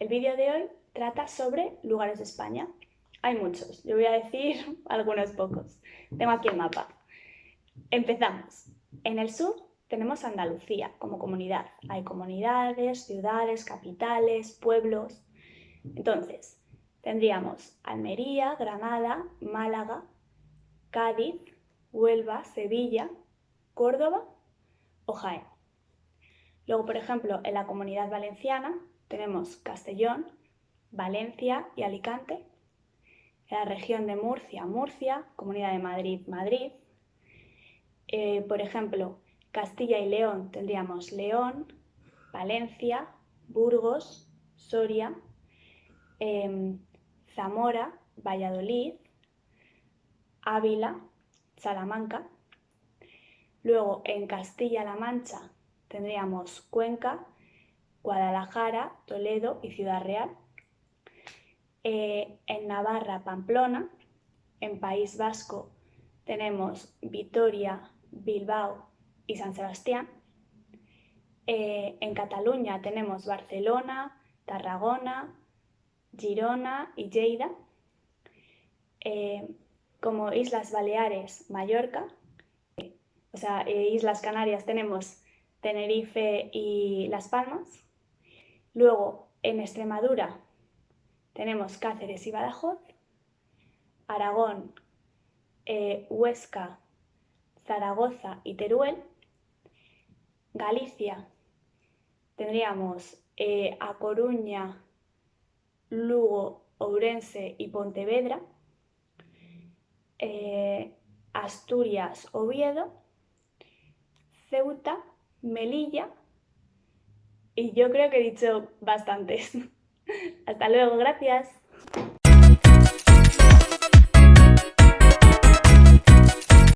El vídeo de hoy trata sobre lugares de España. Hay muchos, yo voy a decir algunos pocos. Tengo aquí el mapa. Empezamos. En el sur tenemos Andalucía como comunidad. Hay comunidades, ciudades, capitales, pueblos. Entonces, tendríamos Almería, Granada, Málaga, Cádiz, Huelva, Sevilla, Córdoba o Jaén. Luego, por ejemplo, en la comunidad valenciana tenemos Castellón, Valencia y Alicante. En la región de Murcia, Murcia, Comunidad de Madrid, Madrid. Eh, por ejemplo, Castilla y León tendríamos León, Valencia, Burgos, Soria, em, Zamora, Valladolid, Ávila, Salamanca. Luego en Castilla-La Mancha tendríamos Cuenca, Guadalajara, Toledo y Ciudad Real. Eh, en Navarra, Pamplona. En País Vasco tenemos Vitoria, Bilbao y San Sebastián. Eh, en Cataluña tenemos Barcelona, Tarragona, Girona y Lleida. Eh, como Islas Baleares, Mallorca. O sea, Islas Canarias tenemos Tenerife y Las Palmas. Luego, en Extremadura tenemos Cáceres y Badajoz, Aragón, eh, Huesca, Zaragoza y Teruel. Galicia tendríamos eh, A Coruña, Lugo, Ourense y Pontevedra. Eh, Asturias, Oviedo, Ceuta, Melilla y yo creo que he dicho bastantes. Hasta luego, gracias.